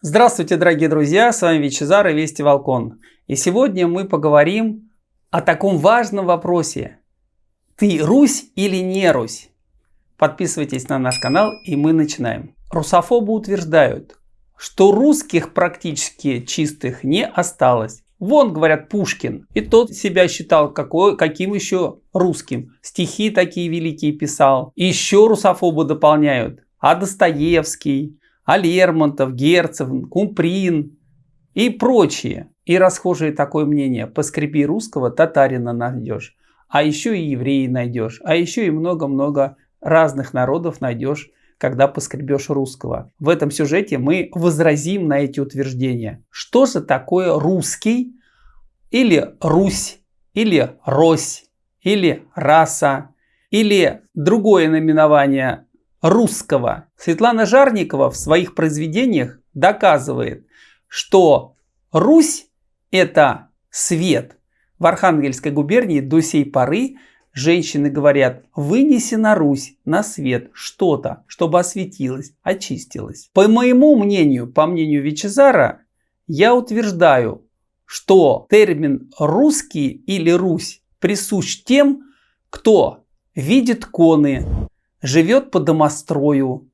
Здравствуйте, дорогие друзья, с вами Вичезар и Вести Волкон. И сегодня мы поговорим о таком важном вопросе. Ты Русь или не Русь? Подписывайтесь на наш канал и мы начинаем. Русофобы утверждают, что русских практически чистых не осталось. Вон, говорят, Пушкин. И тот себя считал какой, каким еще русским. Стихи такие великие писал. И еще русофобы дополняют. А Достоевский, а Лермонтов, Герцев, Кумприн и прочие. И расхожее такое мнение, поскреби русского, татарина найдешь, а еще и евреи найдешь, а еще и много-много разных народов найдешь, когда поскребешь русского. В этом сюжете мы возразим на эти утверждения. Что же такое русский или Русь, или Рось, или раса, или другое наименование русского. Светлана Жарникова в своих произведениях доказывает, что Русь – это свет. В Архангельской губернии до сей поры женщины говорят «вынеси на Русь, на свет что-то, чтобы осветилось, очистилось». По моему мнению, по мнению Вичезара, я утверждаю, что термин «русский» или «Русь» присущ тем, кто видит коны, живет по домострою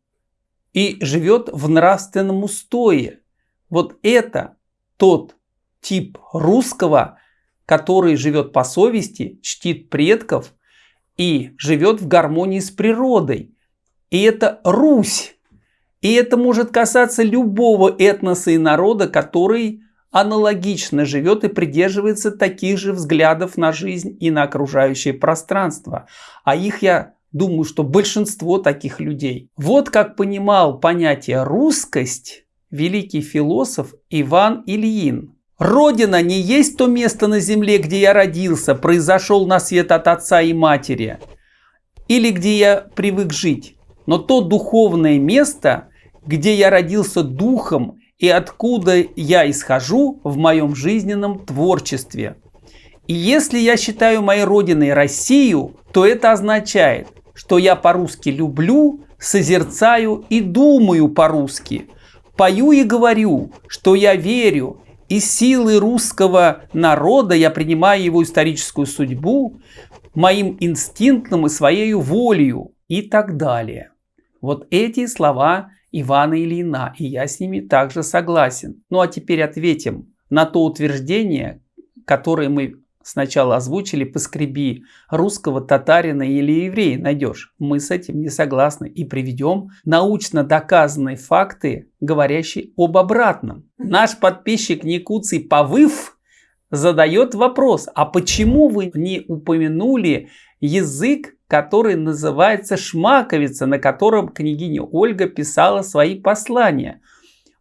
и живет в нравственном устое. Вот это тот тип русского, который живет по совести, чтит предков и живет в гармонии с природой. И это Русь. И это может касаться любого этноса и народа, который аналогично живет и придерживается таких же взглядов на жизнь и на окружающее пространство. А их я Думаю, что большинство таких людей. Вот как понимал понятие русскость великий философ Иван Ильин. Родина не есть то место на земле, где я родился, произошел на свет от отца и матери, или где я привык жить, но то духовное место, где я родился духом и откуда я исхожу в моем жизненном творчестве. И если я считаю моей родиной Россию, то это означает, что я по-русски люблю, созерцаю и думаю по-русски. Пою и говорю, что я верю, и силы русского народа я принимаю его историческую судьбу, моим инстинктом и своей волею и так далее. Вот эти слова Ивана Ильина, и я с ними также согласен. Ну а теперь ответим на то утверждение, которое мы Сначала озвучили «поскреби» русского, татарина или еврея найдешь. Мы с этим не согласны и приведем научно доказанные факты, говорящие об обратном. Наш подписчик Никуций Павыв задает вопрос, а почему вы не упомянули язык, который называется шмаковица, на котором княгиня Ольга писала свои послания?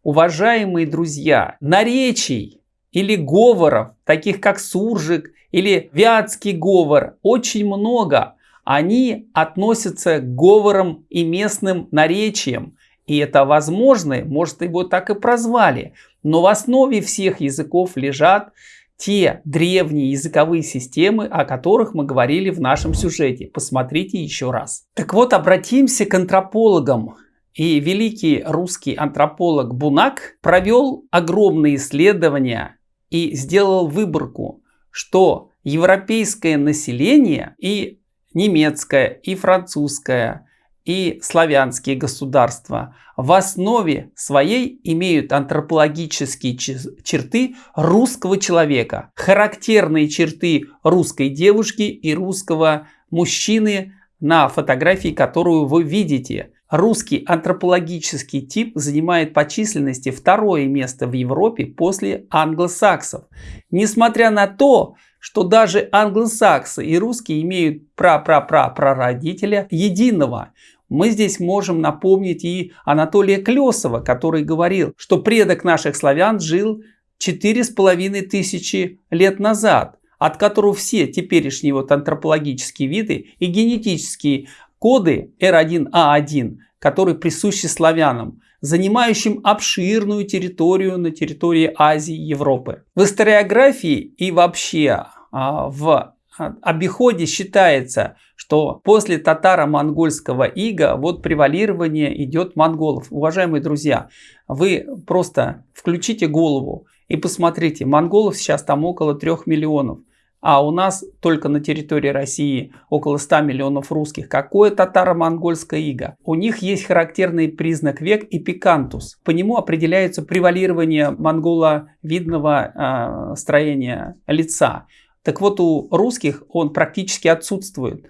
Уважаемые друзья, наречий или говоров, таких как суржик или вятский говор, очень много. Они относятся к говорам и местным наречиям. И это возможно, может его так и прозвали. Но в основе всех языков лежат те древние языковые системы, о которых мы говорили в нашем сюжете. Посмотрите еще раз. Так вот, обратимся к антропологам. И великий русский антрополог Бунак провел огромные исследования и сделал выборку, что европейское население и немецкое, и французское, и славянские государства в основе своей имеют антропологические черты русского человека, характерные черты русской девушки и русского мужчины на фотографии, которую вы видите. Русский антропологический тип занимает по численности второе место в Европе после англосаксов. Несмотря на то, что даже англосаксы и русские имеют пра-пра-пра-прародителя единого. Мы здесь можем напомнить и Анатолия Клесова, который говорил, что предок наших славян жил четыре с половиной тысячи лет назад, от которого все теперешние вот антропологические виды и генетические коды R1A1, которые присущи славянам, занимающим обширную территорию на территории Азии и Европы. В историографии и вообще а, в а, обиходе считается, что после татаро-монгольского ига вот превалирование идет монголов. Уважаемые друзья, вы просто включите голову и посмотрите, монголов сейчас там около 3 миллионов. А у нас только на территории России около 100 миллионов русских. Какое татаро-монгольское иго? У них есть характерный признак век и пикантус. По нему определяется превалирование монголовидного э, строения лица. Так вот у русских он практически отсутствует.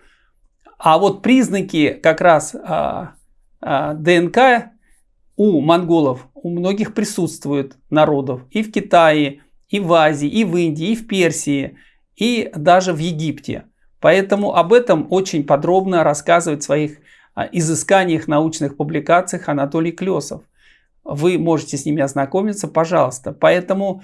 А вот признаки как раз э, э, ДНК у монголов у многих присутствуют народов. И в Китае, и в Азии, и в Индии, и в Персии – и даже в Египте. Поэтому об этом очень подробно рассказывает в своих а, изысканиях, научных публикациях Анатолий Клесов. Вы можете с ними ознакомиться, пожалуйста. Поэтому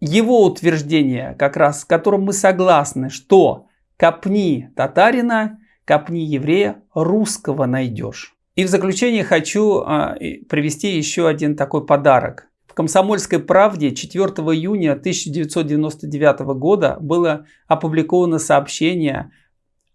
его утверждение, как раз с которым мы согласны, что копни татарина, копни еврея, русского найдешь. И в заключение хочу а, привести еще один такой подарок. В «Комсомольской правде» 4 июня 1999 года было опубликовано сообщение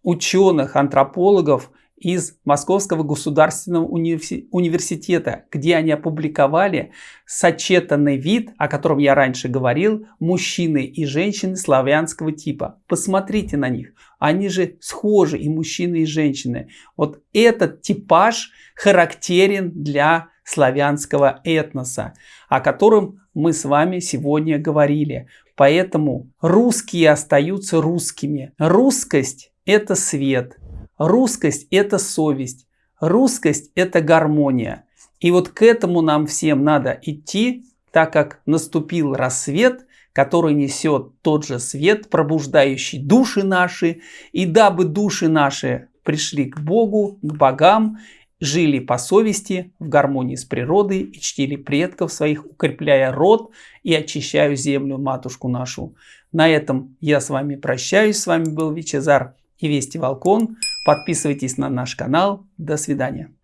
ученых, антропологов из Московского государственного университета, где они опубликовали сочетанный вид, о котором я раньше говорил, мужчины и женщины славянского типа. Посмотрите на них. Они же схожи, и мужчины, и женщины. Вот этот типаж характерен для славянского этноса, о котором мы с вами сегодня говорили. Поэтому русские остаются русскими. Русскость – это свет, русскость – это совесть, русскость – это гармония. И вот к этому нам всем надо идти, так как наступил рассвет, который несет тот же свет, пробуждающий души наши, и дабы души наши пришли к Богу, к богам, жили по совести, в гармонии с природой и чтили предков своих, укрепляя род и очищая землю, матушку нашу. На этом я с вами прощаюсь. С вами был Вичезар и Вести Волкон. Подписывайтесь на наш канал. До свидания.